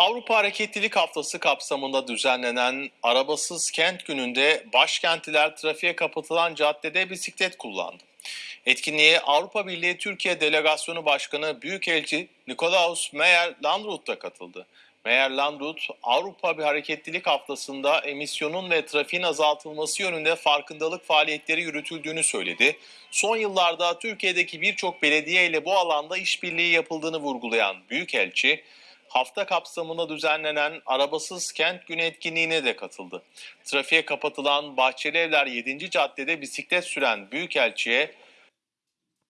Avrupa Hareketlilik Haftası kapsamında düzenlenen Arabasız Kent Günü'nde başkentliler trafiğe kapatılan caddede bisiklet kullandı. Etkinliğe Avrupa Birliği Türkiye Delegasyonu Başkanı Büyükelçi Nikolaus Meyer Landrut da katıldı. Meyer Landrut, Avrupa bir Hareketlilik Haftası'nda emisyonun ve trafiğin azaltılması yönünde farkındalık faaliyetleri yürütüldüğünü söyledi. Son yıllarda Türkiye'deki birçok belediye ile bu alanda işbirliği yapıldığını vurgulayan Büyükelçi, hafta kapsamında düzenlenen Arabasız Kent Günü etkinliğine de katıldı. Trafiğe kapatılan Bahçeli Evler 7. caddede bisiklet süren Büyükelçi'ye